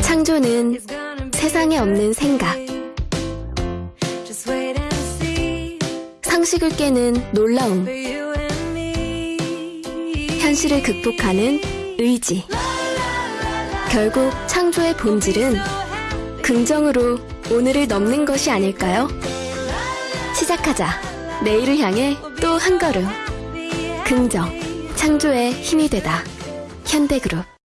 창조는 세상에 없는 생각, 상식을 깨는 놀라움, 현실을 극복하는 의지. 결국 창조의 본질은 긍정으로 오늘을 넘는 것이 아닐까요? 시작하자. 내일을 향해 또 한 걸음. 긍정. 창조의 힘이 되다. 현대그룹.